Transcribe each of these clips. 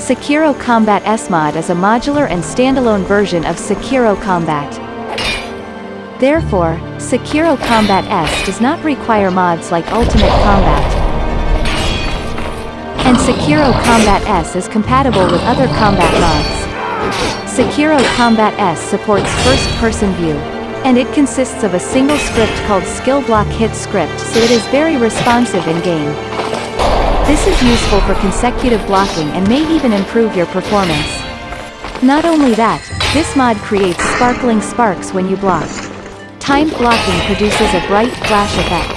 Sekiro Combat S-Mod is a modular and standalone version of Sekiro Combat. Therefore, Sekiro Combat S does not require mods like Ultimate Combat. And Sekiro Combat S is compatible with other combat mods. Sekiro Combat S supports first-person view, and it consists of a single script called Skill Block Hit Script so it is very responsive in-game. This is useful for consecutive blocking and may even improve your performance. Not only that, this mod creates sparkling sparks when you block. Timed blocking produces a bright flash effect.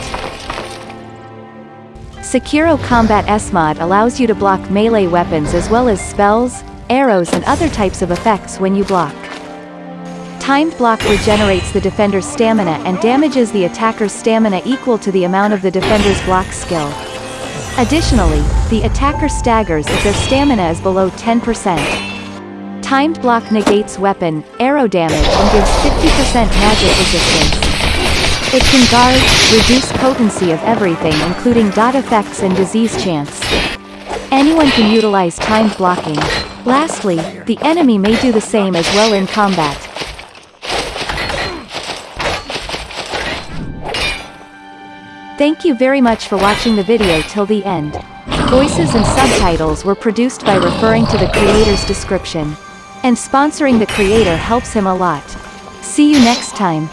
Sekiro Combat S-Mod allows you to block melee weapons as well as spells, arrows and other types of effects when you block. Timed block regenerates the defender's stamina and damages the attacker's stamina equal to the amount of the defender's block skill. Additionally, the attacker staggers if their stamina is below 10%. Timed block negates weapon, arrow damage and gives 50% magic resistance. It can guard, reduce potency of everything including dot effects and disease chance. Anyone can utilize timed blocking. Lastly, the enemy may do the same as well in combat. Thank you very much for watching the video till the end. Voices and subtitles were produced by referring to the creator's description. And sponsoring the creator helps him a lot. See you next time.